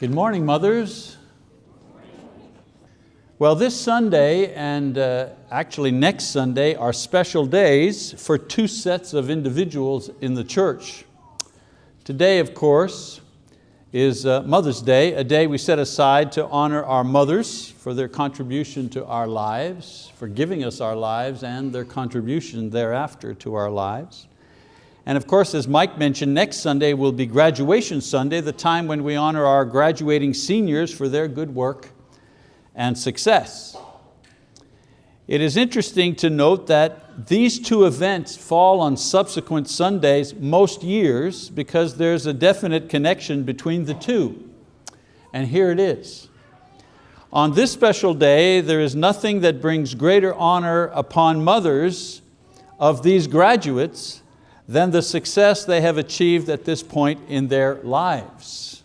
Good morning, mothers. Well, this Sunday and uh, actually next Sunday are special days for two sets of individuals in the church. Today, of course, is uh, Mother's Day, a day we set aside to honor our mothers for their contribution to our lives, for giving us our lives and their contribution thereafter to our lives. And of course, as Mike mentioned, next Sunday will be graduation Sunday, the time when we honor our graduating seniors for their good work and success. It is interesting to note that these two events fall on subsequent Sundays most years because there's a definite connection between the two. And here it is. On this special day, there is nothing that brings greater honor upon mothers of these graduates than the success they have achieved at this point in their lives.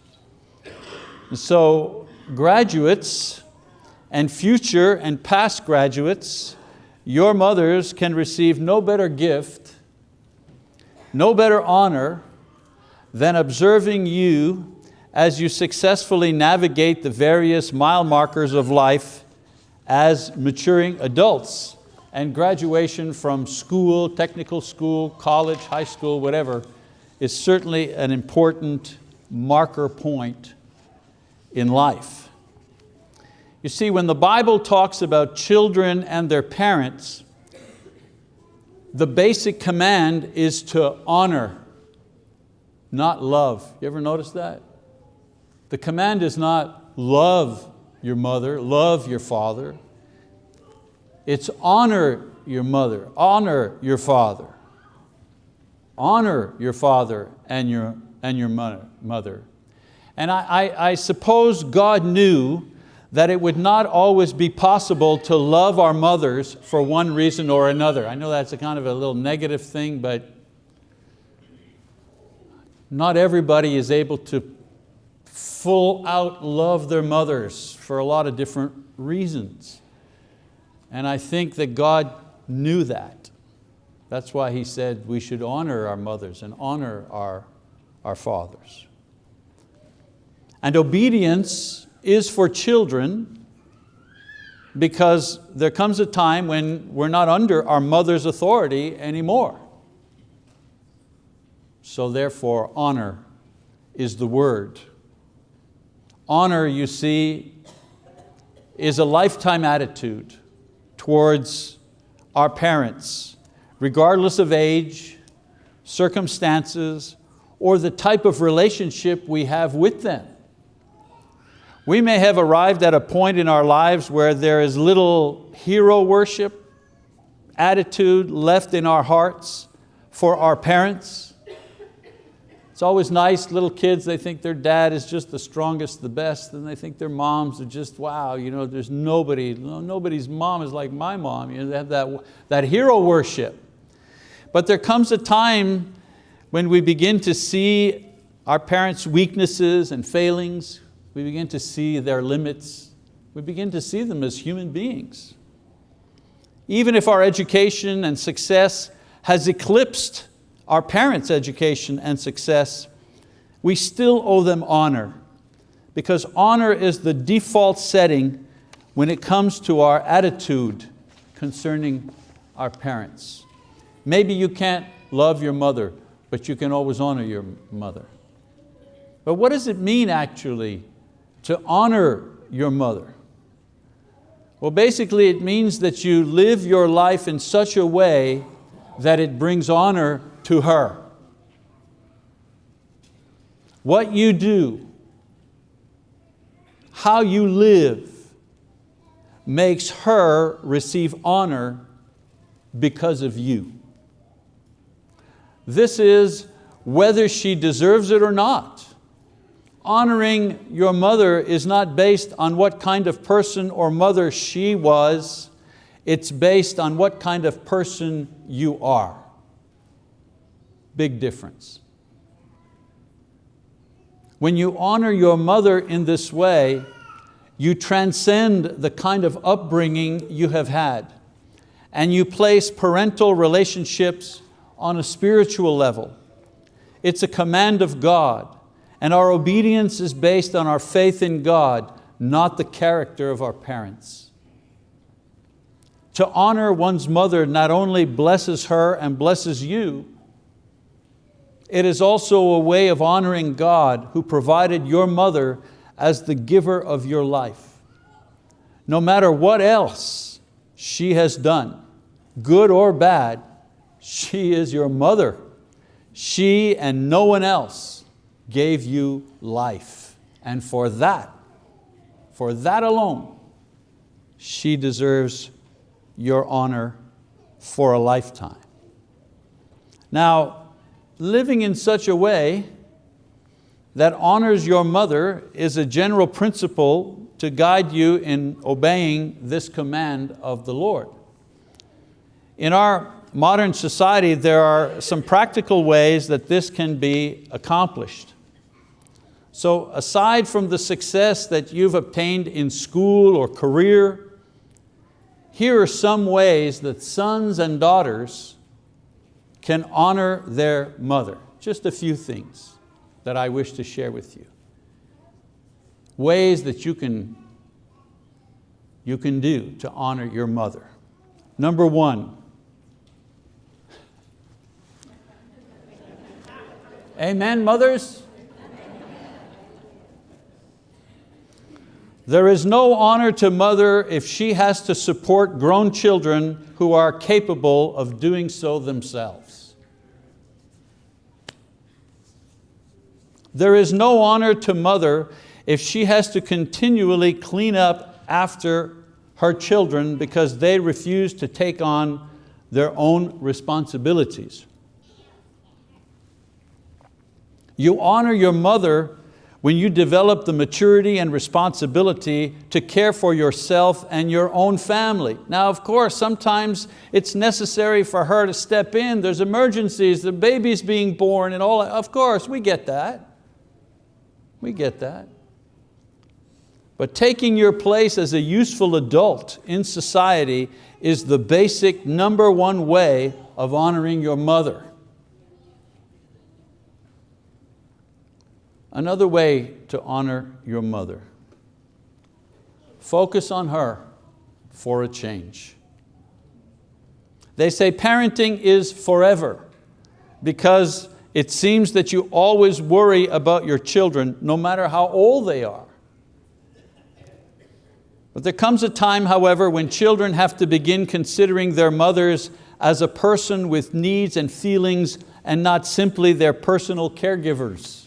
So graduates and future and past graduates, your mothers can receive no better gift, no better honor than observing you as you successfully navigate the various mile markers of life as maturing adults and graduation from school, technical school, college, high school, whatever, is certainly an important marker point in life. You see, when the Bible talks about children and their parents, the basic command is to honor, not love. You ever notice that? The command is not love your mother, love your father. It's honor your mother, honor your father. Honor your father and your, and your mother. And I, I, I suppose God knew that it would not always be possible to love our mothers for one reason or another. I know that's a kind of a little negative thing, but not everybody is able to full out love their mothers for a lot of different reasons. And I think that God knew that. That's why He said we should honor our mothers and honor our, our fathers. And obedience is for children because there comes a time when we're not under our mother's authority anymore. So therefore, honor is the word. Honor, you see, is a lifetime attitude towards our parents, regardless of age, circumstances, or the type of relationship we have with them. We may have arrived at a point in our lives where there is little hero worship, attitude left in our hearts for our parents, it's always nice, little kids, they think their dad is just the strongest, the best, and they think their moms are just, wow, you know, there's nobody, nobody's mom is like my mom. You know, they have that, that hero worship. But there comes a time when we begin to see our parents' weaknesses and failings, we begin to see their limits, we begin to see them as human beings. Even if our education and success has eclipsed our parents' education and success, we still owe them honor because honor is the default setting when it comes to our attitude concerning our parents. Maybe you can't love your mother, but you can always honor your mother. But what does it mean actually to honor your mother? Well, basically it means that you live your life in such a way that it brings honor to her. What you do, how you live, makes her receive honor because of you. This is whether she deserves it or not. Honoring your mother is not based on what kind of person or mother she was, it's based on what kind of person you are. Big difference. When you honor your mother in this way, you transcend the kind of upbringing you have had and you place parental relationships on a spiritual level. It's a command of God And our obedience is based on our faith in God, not the character of our parents. To honor one's mother not only blesses her and blesses you, it is also a way of honoring God who provided your mother as the giver of your life. No matter what else she has done, good or bad, she is your mother. She and no one else gave you life. And for that, for that alone, she deserves your honor for a lifetime. Now, living in such a way that honors your mother is a general principle to guide you in obeying this command of the Lord. In our modern society, there are some practical ways that this can be accomplished. So aside from the success that you've obtained in school or career, here are some ways that sons and daughters can honor their mother. Just a few things that I wish to share with you. Ways that you can, you can do to honor your mother. Number one, Amen, mothers? There is no honor to mother if she has to support grown children who are capable of doing so themselves. There is no honor to mother if she has to continually clean up after her children because they refuse to take on their own responsibilities. You honor your mother when you develop the maturity and responsibility to care for yourself and your own family. Now, of course, sometimes it's necessary for her to step in. There's emergencies, the baby's being born and all, of course, we get that. We get that. But taking your place as a useful adult in society is the basic number one way of honoring your mother. Another way to honor your mother. Focus on her for a change. They say parenting is forever because it seems that you always worry about your children no matter how old they are. But there comes a time, however, when children have to begin considering their mothers as a person with needs and feelings and not simply their personal caregivers.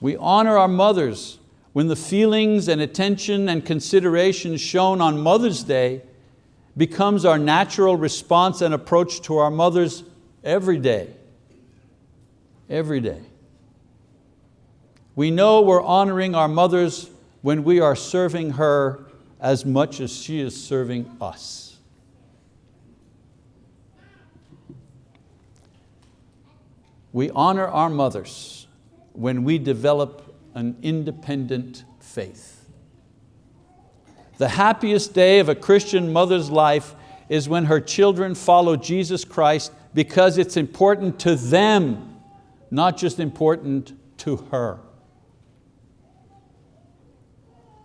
We honor our mothers when the feelings and attention and consideration shown on Mother's Day becomes our natural response and approach to our mothers every day. Every day. We know we're honoring our mothers when we are serving her as much as she is serving us. We honor our mothers when we develop an independent faith. The happiest day of a Christian mother's life is when her children follow Jesus Christ because it's important to them, not just important to her.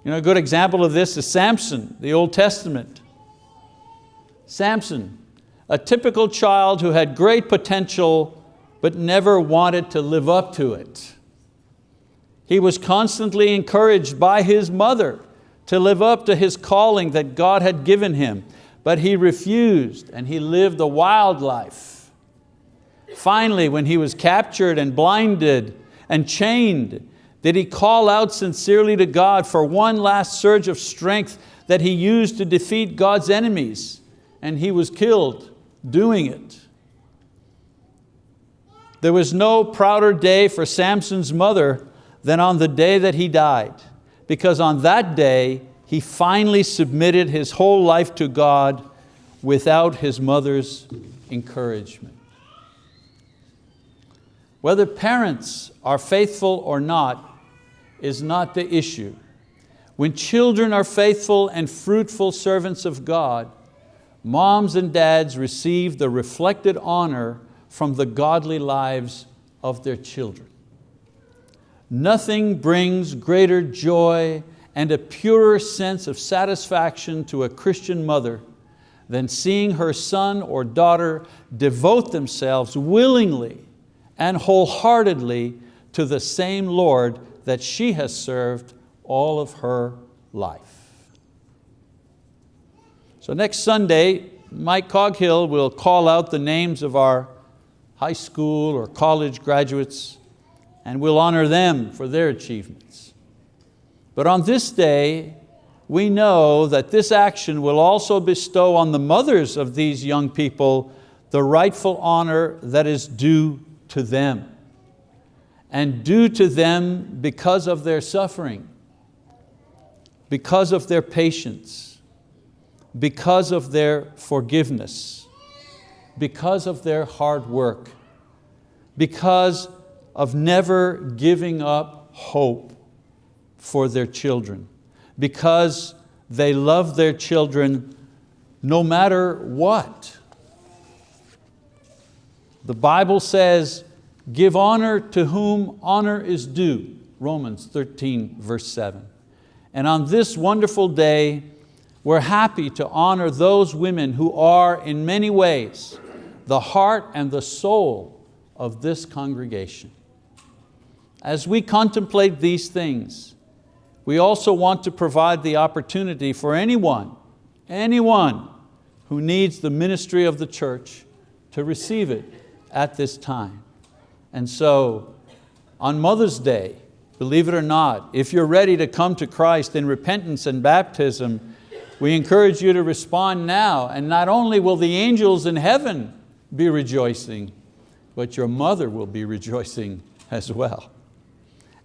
You know, a good example of this is Samson, the Old Testament. Samson, a typical child who had great potential but never wanted to live up to it. He was constantly encouraged by his mother to live up to his calling that God had given him, but he refused and he lived a wild life. Finally, when he was captured and blinded and chained, did he call out sincerely to God for one last surge of strength that he used to defeat God's enemies, and he was killed doing it. There was no prouder day for Samson's mother than on the day that he died, because on that day he finally submitted his whole life to God without his mother's encouragement. Whether parents are faithful or not is not the issue. When children are faithful and fruitful servants of God, moms and dads receive the reflected honor from the godly lives of their children. Nothing brings greater joy and a purer sense of satisfaction to a Christian mother than seeing her son or daughter devote themselves willingly and wholeheartedly to the same Lord that she has served all of her life. So next Sunday, Mike Coghill will call out the names of our high school or college graduates and we'll honor them for their achievements. But on this day, we know that this action will also bestow on the mothers of these young people the rightful honor that is due to them and due to them because of their suffering, because of their patience, because of their forgiveness, because of their hard work, because of never giving up hope for their children because they love their children no matter what. The Bible says, give honor to whom honor is due, Romans 13 verse 7. And on this wonderful day, we're happy to honor those women who are in many ways the heart and the soul of this congregation. As we contemplate these things, we also want to provide the opportunity for anyone, anyone who needs the ministry of the church to receive it at this time. And so on Mother's Day, believe it or not, if you're ready to come to Christ in repentance and baptism, we encourage you to respond now and not only will the angels in heaven be rejoicing, but your mother will be rejoicing as well.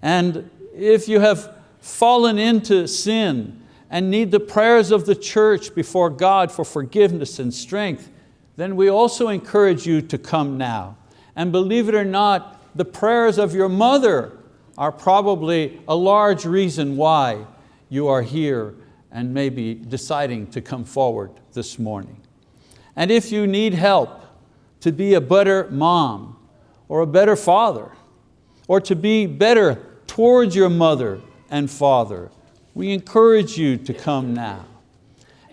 And if you have fallen into sin and need the prayers of the church before God for forgiveness and strength, then we also encourage you to come now. And believe it or not, the prayers of your mother are probably a large reason why you are here and maybe deciding to come forward this morning. And if you need help to be a better mom or a better father, or to be better towards your mother and father, we encourage you to come now.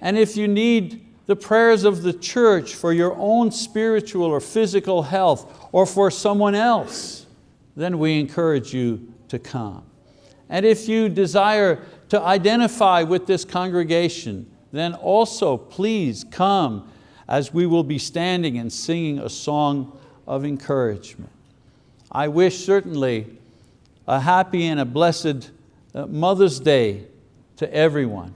And if you need the prayers of the church for your own spiritual or physical health or for someone else, then we encourage you to come. And if you desire to identify with this congregation, then also please come as we will be standing and singing a song of encouragement. I wish certainly a happy and a blessed uh, Mother's Day to everyone.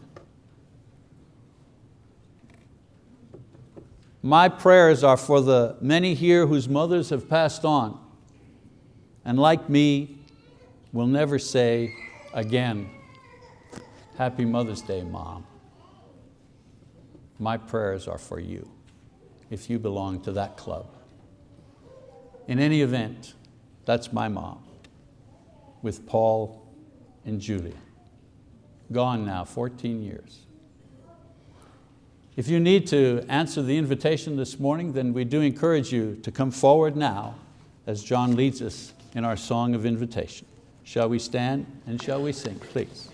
My prayers are for the many here whose mothers have passed on and like me will never say again, Happy Mother's Day, Mom. My prayers are for you if you belong to that club. In any event, that's my mom with Paul and Julia. Gone now, 14 years. If you need to answer the invitation this morning, then we do encourage you to come forward now as John leads us in our song of invitation. Shall we stand and shall we sing, please?